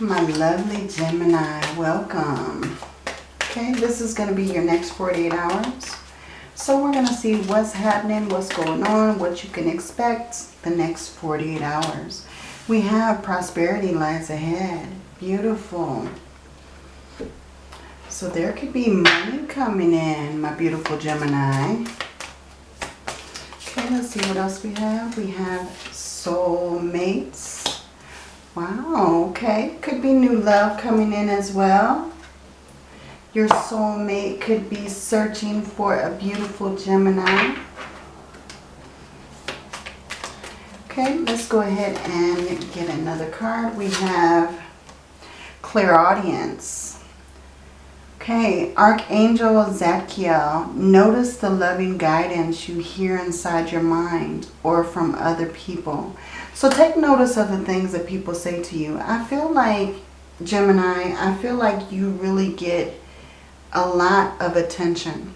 My lovely Gemini, welcome. Okay, this is going to be your next 48 hours. So we're going to see what's happening, what's going on, what you can expect the next 48 hours. We have prosperity lies ahead. Beautiful. So there could be money coming in, my beautiful Gemini. Okay, let's see what else we have. We have soulmates. Wow, okay. Could be new love coming in as well. Your soulmate could be searching for a beautiful Gemini. Okay, let's go ahead and get another card. We have clairaudience. Okay, Archangel Zadkiel, notice the loving guidance you hear inside your mind or from other people. So take notice of the things that people say to you. I feel like, Gemini, I feel like you really get a lot of attention.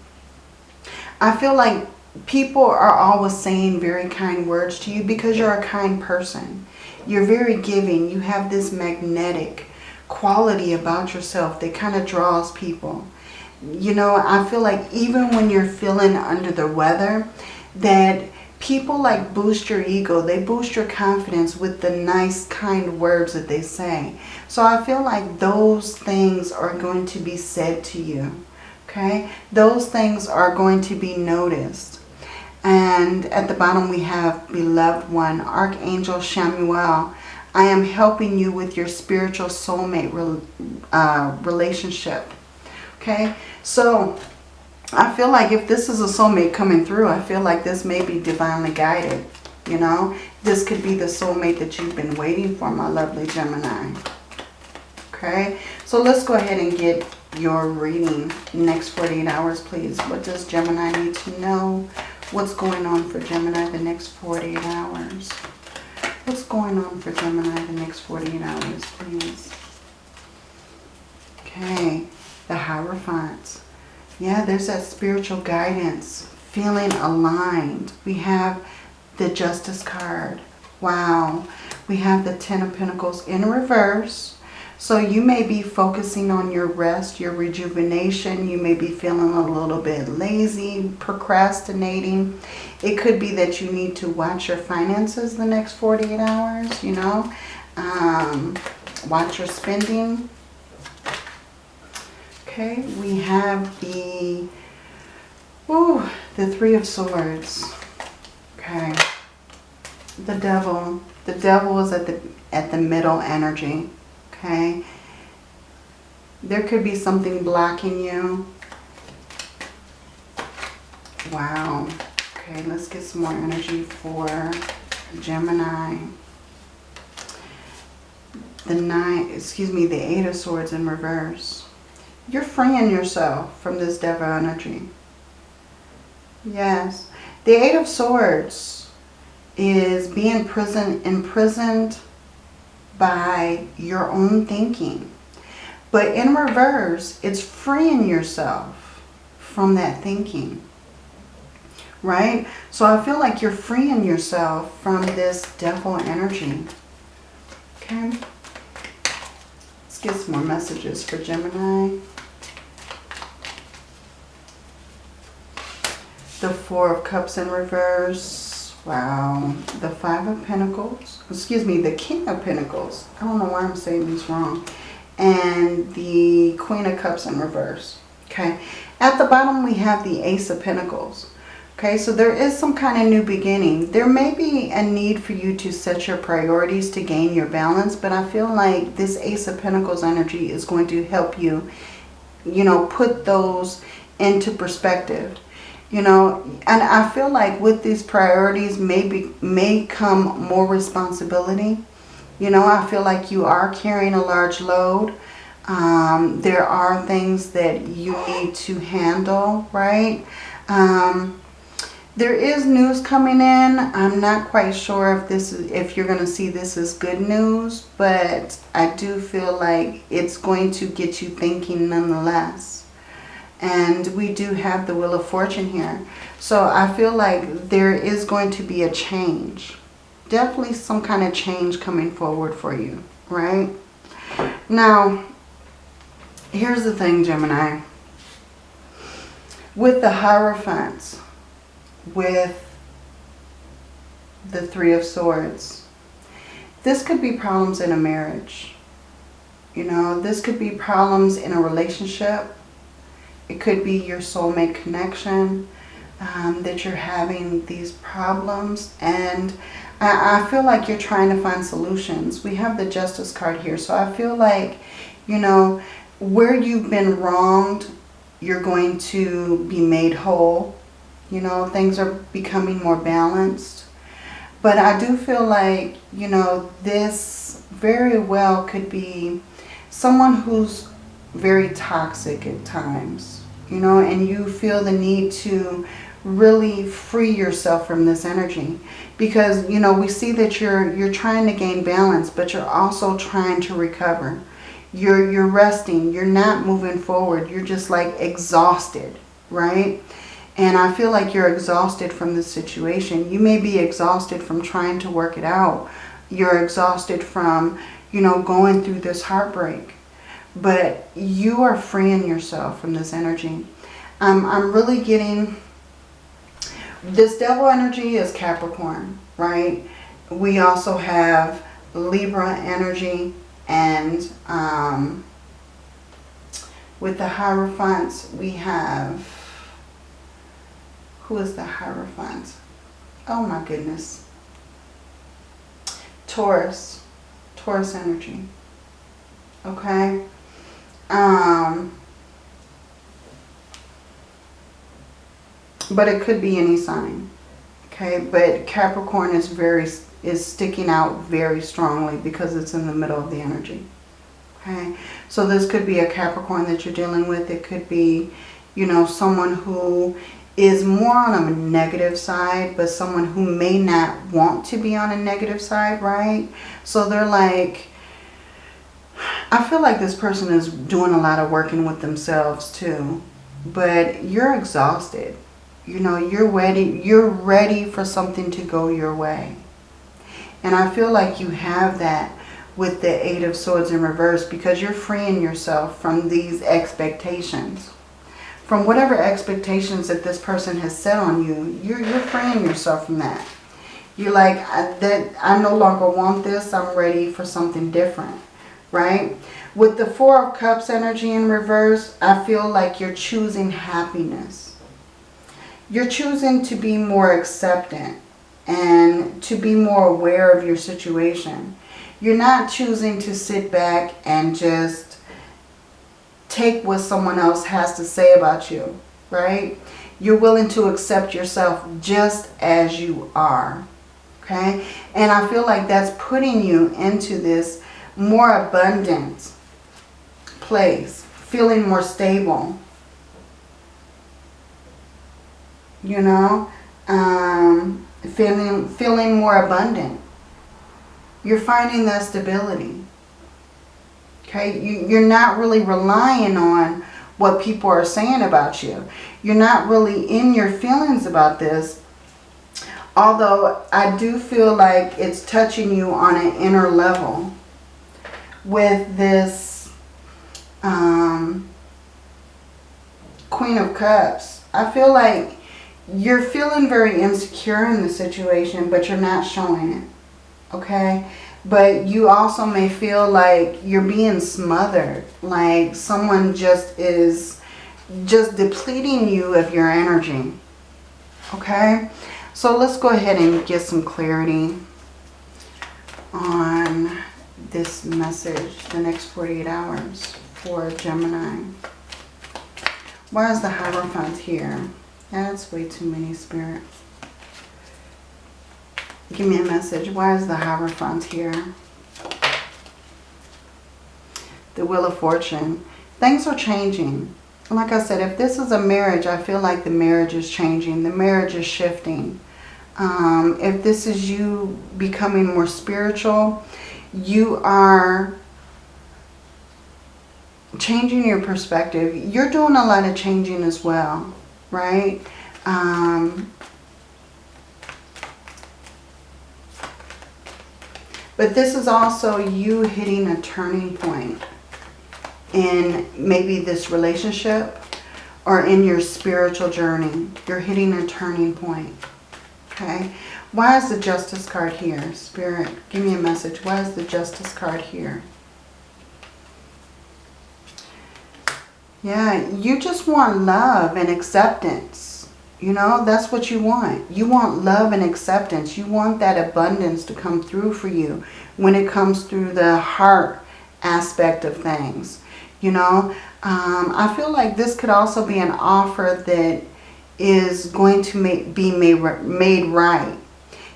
I feel like people are always saying very kind words to you because you're a kind person. You're very giving. You have this magnetic quality about yourself that kind of draws people. You know, I feel like even when you're feeling under the weather, that people like boost your ego. They boost your confidence with the nice, kind words that they say. So I feel like those things are going to be said to you. Okay? Those things are going to be noticed. And at the bottom we have Beloved One, Archangel Chamuel. I am helping you with your spiritual soulmate uh, relationship. Okay? So I feel like if this is a soulmate coming through, I feel like this may be divinely guided. You know, this could be the soulmate that you've been waiting for, my lovely Gemini. Okay, so let's go ahead and get your reading next 48 hours, please. What does Gemini need to know? What's going on for Gemini the next 48 hours? What's going on for Gemini the next 48 hours, please? Okay, the Hierophant. Yeah, there's that spiritual guidance, feeling aligned. We have the Justice card. Wow. We have the Ten of Pentacles in reverse. So you may be focusing on your rest, your rejuvenation. You may be feeling a little bit lazy, procrastinating. It could be that you need to watch your finances the next 48 hours, you know. Um, watch your spending. Okay, we have the, ooh, the Three of Swords. Okay, the Devil. The Devil is at the at the middle energy. Okay, there could be something blocking you. Wow. Okay, let's get some more energy for Gemini. The nine, excuse me, the Eight of Swords in reverse. You're freeing yourself from this devil energy. Yes. The Eight of Swords is being prison, imprisoned by your own thinking. But in reverse, it's freeing yourself from that thinking. Right? So I feel like you're freeing yourself from this devil energy. Okay? Let's get some more messages for Gemini. The Four of Cups in reverse. Wow. The Five of Pentacles. Excuse me, the King of Pentacles. I don't know why I'm saying these wrong. And the Queen of Cups in reverse. Okay. At the bottom, we have the Ace of Pentacles. Okay, so there is some kind of new beginning. There may be a need for you to set your priorities to gain your balance, but I feel like this Ace of Pentacles energy is going to help you, you know, put those into perspective you know and i feel like with these priorities maybe may come more responsibility. You know i feel like you are carrying a large load. Um, there are things that you need to handle right? Um, there is news coming in. I'm not quite sure if this is if you're going to see this as good news but i do feel like it's going to get you thinking nonetheless and we do have the Wheel of Fortune here. So I feel like there is going to be a change. Definitely some kind of change coming forward for you, right? Now, here's the thing, Gemini. With the Hierophants, with the Three of Swords, this could be problems in a marriage. You know, this could be problems in a relationship. It could be your soulmate connection um, that you're having these problems. And I, I feel like you're trying to find solutions. We have the Justice card here. So I feel like, you know, where you've been wronged, you're going to be made whole. You know, things are becoming more balanced. But I do feel like, you know, this very well could be someone who's very toxic at times, you know, and you feel the need to really free yourself from this energy. Because you know we see that you're you're trying to gain balance but you're also trying to recover. You're you're resting. You're not moving forward. You're just like exhausted right? And I feel like you're exhausted from this situation. You may be exhausted from trying to work it out. You're exhausted from you know going through this heartbreak but you are freeing yourself from this energy um, I'm really getting this devil energy is Capricorn, right? We also have Libra energy and um, with the Hierophants we have, who is the Hierophant? Oh my goodness. Taurus, Taurus energy, okay? Um, But it could be any sign. Okay, but Capricorn is very is sticking out very strongly because it's in the middle of the energy. Okay, so this could be a Capricorn that you're dealing with. It could be, you know, someone who is more on a negative side, but someone who may not want to be on a negative side, right? So they're like, I feel like this person is doing a lot of working with themselves too, but you're exhausted you know, you're ready, you're ready for something to go your way. And I feel like you have that with the Eight of Swords in reverse because you're freeing yourself from these expectations. From whatever expectations that this person has set on you, you're, you're freeing yourself from that. You're like, I, that, I no longer want this. I'm ready for something different, right? With the Four of Cups energy in reverse, I feel like you're choosing happiness you're choosing to be more acceptant and to be more aware of your situation. You're not choosing to sit back and just take what someone else has to say about you, right? You're willing to accept yourself just as you are, okay? And I feel like that's putting you into this more abundant place, feeling more stable, you know, um, feeling, feeling more abundant. You're finding that stability. Okay, you, you're not really relying on what people are saying about you. You're not really in your feelings about this. Although I do feel like it's touching you on an inner level with this um, Queen of Cups. I feel like you're feeling very insecure in the situation, but you're not showing it. Okay? But you also may feel like you're being smothered. Like someone just is just depleting you of your energy. Okay? So let's go ahead and get some clarity on this message the next 48 hours for Gemini. Why is the Hierophant here? That's way too many, Spirit. Give me a message. Why is the Hierophant here? The Wheel of Fortune. Things are changing. Like I said, if this is a marriage, I feel like the marriage is changing. The marriage is shifting. Um, if this is you becoming more spiritual, you are changing your perspective. You're doing a lot of changing as well right? Um, But this is also you hitting a turning point in maybe this relationship or in your spiritual journey. You're hitting a turning point. Okay. Why is the Justice card here? Spirit, give me a message. Why is the Justice card here? Yeah, you just want love and acceptance. You know, that's what you want. You want love and acceptance. You want that abundance to come through for you when it comes through the heart aspect of things. You know, um, I feel like this could also be an offer that is going to make, be made, made right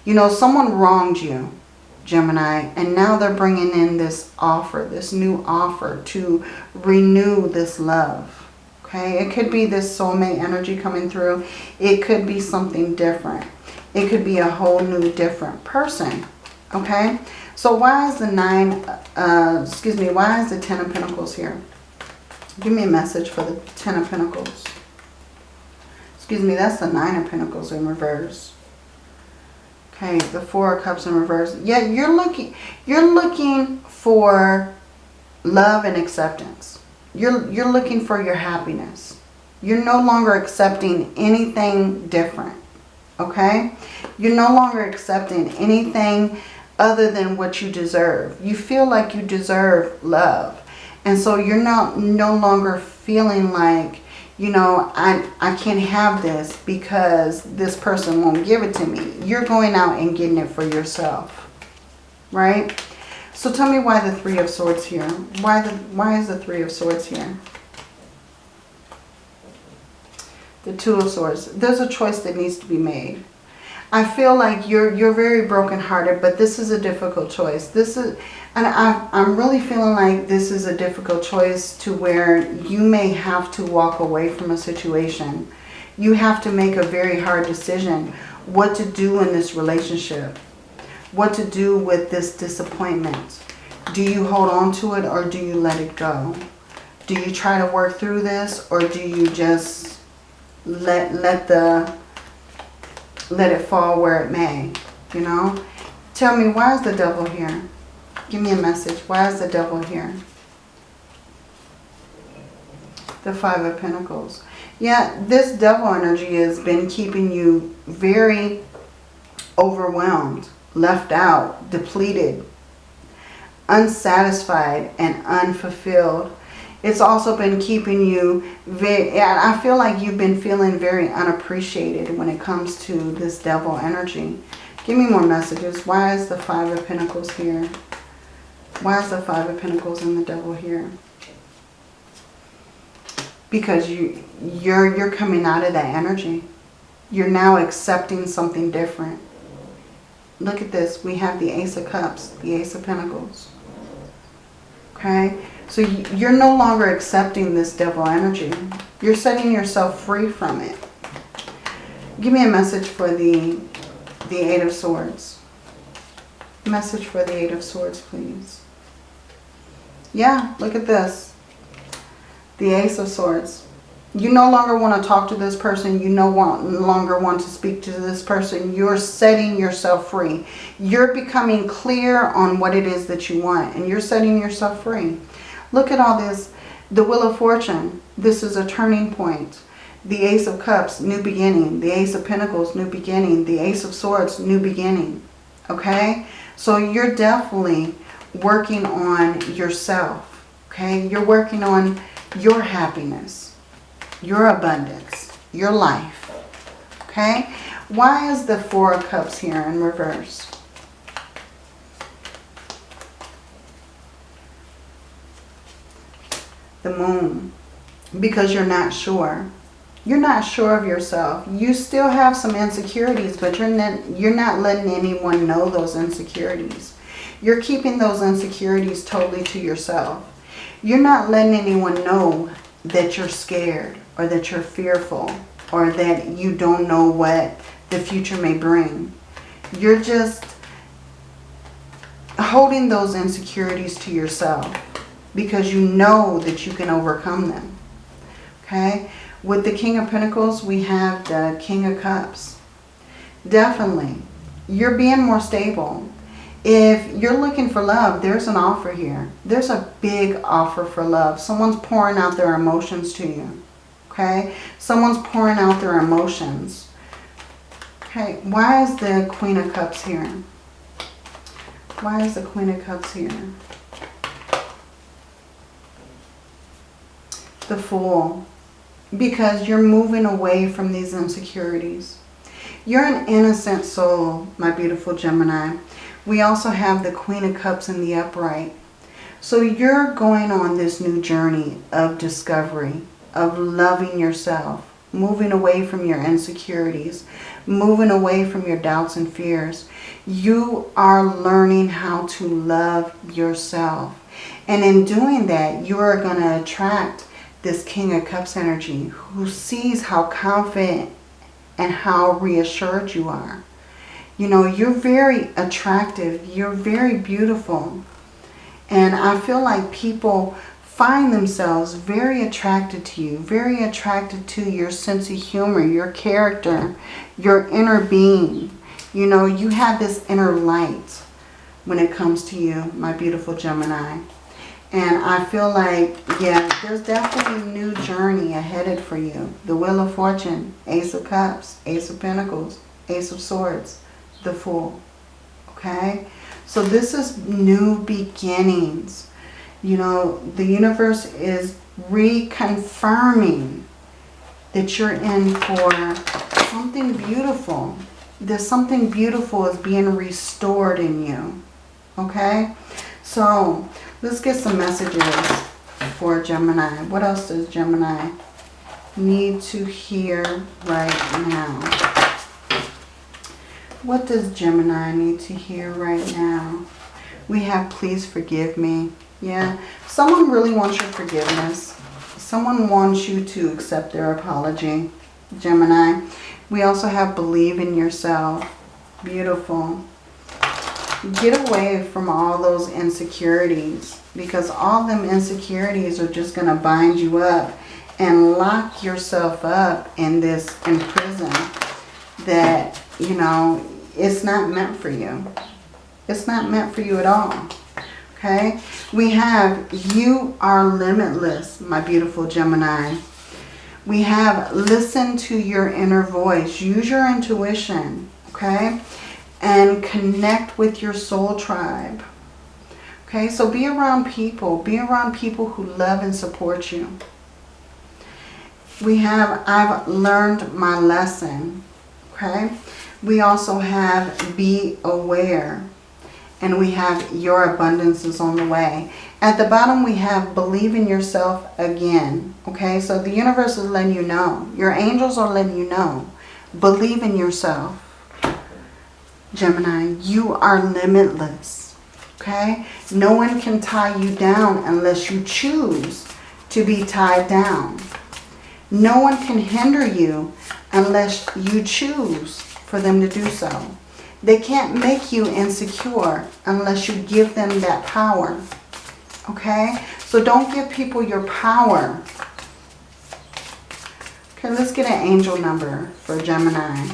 you know, someone wronged you, Gemini, and now they're bringing in this offer, this new offer to renew this love. Okay, it could be this soulmate energy coming through. It could be something different. It could be a whole new different person. Okay, so why is the nine, uh, excuse me, why is the ten of pentacles here? Give me a message for the ten of pentacles. Excuse me, that's the nine of pentacles in reverse. Okay, the Four of Cups in reverse. Yeah, you're looking, you're looking for love and acceptance. You're, you're looking for your happiness. You're no longer accepting anything different. Okay? You're no longer accepting anything other than what you deserve. You feel like you deserve love. And so you're not no longer feeling like you know, I, I can't have this because this person won't give it to me. You're going out and getting it for yourself, right? So tell me why the Three of Swords here. Why, the, why is the Three of Swords here? The Two of Swords. There's a choice that needs to be made. I feel like you're you're very brokenhearted, but this is a difficult choice. This is and I, I'm really feeling like this is a difficult choice to where you may have to walk away from a situation. You have to make a very hard decision what to do in this relationship. What to do with this disappointment. Do you hold on to it or do you let it go? Do you try to work through this or do you just let, let, the, let it fall where it may? You know? Tell me, why is the devil here? Give me a message. Why is the devil here? The Five of Pentacles. Yeah, this devil energy has been keeping you very overwhelmed, left out, depleted, unsatisfied, and unfulfilled. It's also been keeping you very, I feel like you've been feeling very unappreciated when it comes to this devil energy. Give me more messages. Why is the Five of Pentacles here? Why is the Five of Pentacles and the Devil here? Because you, you're, you're coming out of that energy. You're now accepting something different. Look at this. We have the Ace of Cups, the Ace of Pentacles. Okay? So you're no longer accepting this devil energy. You're setting yourself free from it. Give me a message for the, the Eight of Swords. Message for the Eight of Swords, please. Yeah, look at this. The Ace of Swords. You no longer want to talk to this person. You no longer want to speak to this person. You're setting yourself free. You're becoming clear on what it is that you want. And you're setting yourself free. Look at all this. The Wheel of Fortune. This is a turning point. The Ace of Cups, new beginning. The Ace of Pentacles, new beginning. The Ace of Swords, new beginning. Okay? So you're definitely working on yourself. Okay? You're working on your happiness, your abundance, your life. Okay? Why is the Four of Cups here in reverse? The Moon. Because you're not sure. You're not sure of yourself. You still have some insecurities, but you're not, you're not letting anyone know those insecurities. You're keeping those insecurities totally to yourself. You're not letting anyone know that you're scared or that you're fearful or that you don't know what the future may bring. You're just holding those insecurities to yourself because you know that you can overcome them. Okay? With the King of Pentacles, we have the King of Cups. Definitely, you're being more stable If you're looking for love, there's an offer here. There's a big offer for love. Someone's pouring out their emotions to you. Okay? Someone's pouring out their emotions. Okay, why is the Queen of Cups here? Why is the Queen of Cups here? The Fool. Because you're moving away from these insecurities. You're an innocent soul, my beautiful Gemini. We also have the Queen of Cups in the upright. So you're going on this new journey of discovery, of loving yourself, moving away from your insecurities, moving away from your doubts and fears. You are learning how to love yourself. And in doing that, you are going to attract this King of Cups energy who sees how confident and how reassured you are. You know, you're very attractive. You're very beautiful. And I feel like people find themselves very attracted to you, very attracted to your sense of humor, your character, your inner being. You know, you have this inner light when it comes to you, my beautiful Gemini. And I feel like, yeah, there's definitely a new journey ahead for you. The Wheel of Fortune, Ace of Cups, Ace of Pentacles, Ace of Swords the Fool. Okay? So this is new beginnings. You know, the universe is reconfirming that you're in for something beautiful. There's something beautiful is being restored in you. Okay? So, let's get some messages for Gemini. What else does Gemini need to hear right now? What does Gemini need to hear right now? We have please forgive me. Yeah, someone really wants your forgiveness. Someone wants you to accept their apology, Gemini. We also have believe in yourself. Beautiful. Get away from all those insecurities because all them insecurities are just going to bind you up and lock yourself up in this in prison that, you know, it's not meant for you. It's not meant for you at all. Okay? We have you are limitless, my beautiful Gemini. We have listen to your inner voice. Use your intuition. Okay? And connect with your soul tribe. Okay? So be around people. Be around people who love and support you. We have I've learned my lesson. Okay? We also have be aware. And we have your abundance is on the way. At the bottom we have believe in yourself again. Okay, so the universe is letting you know. Your angels are letting you know. Believe in yourself. Gemini, you are limitless. Okay, no one can tie you down unless you choose to be tied down. No one can hinder you unless you choose for them to do so. They can't make you insecure unless you give them that power. Okay? So don't give people your power. Okay, let's get an angel number for Gemini.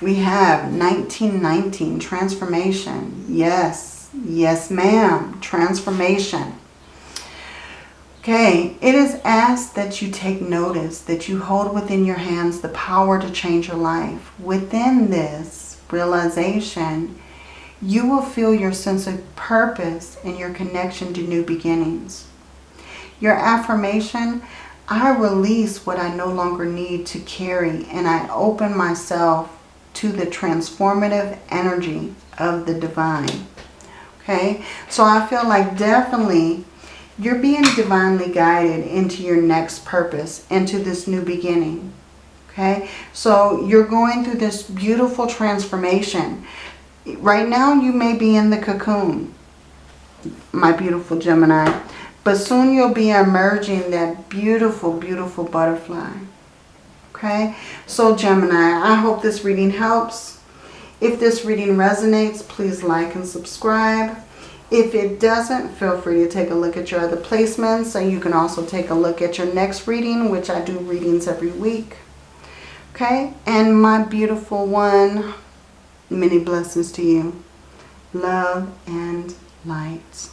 We have 1919, transformation. Yes, yes ma'am, transformation. Okay, it is asked that you take notice, that you hold within your hands the power to change your life. Within this realization, you will feel your sense of purpose and your connection to new beginnings. Your affirmation, I release what I no longer need to carry and I open myself to the transformative energy of the divine. Okay, so I feel like definitely you're being divinely guided into your next purpose, into this new beginning. Okay, so you're going through this beautiful transformation. Right now you may be in the cocoon, my beautiful Gemini. But soon you'll be emerging that beautiful, beautiful butterfly. Okay, so Gemini, I hope this reading helps. If this reading resonates, please like and subscribe. If it doesn't, feel free to take a look at your other placements. And you can also take a look at your next reading, which I do readings every week. Okay, and my beautiful one, Many blessings to you. Love and light.